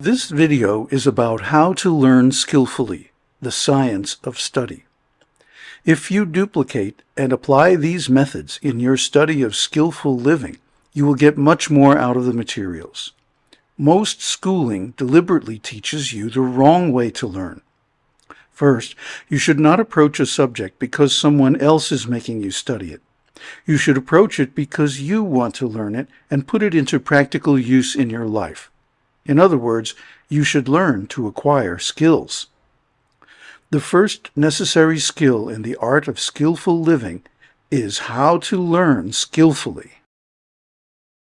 This video is about how to learn skillfully, the science of study. If you duplicate and apply these methods in your study of skillful living, you will get much more out of the materials. Most schooling deliberately teaches you the wrong way to learn. First, you should not approach a subject because someone else is making you study it. You should approach it because you want to learn it and put it into practical use in your life. In other words, you should learn to acquire skills. The first necessary skill in the art of skillful living is how to learn skillfully.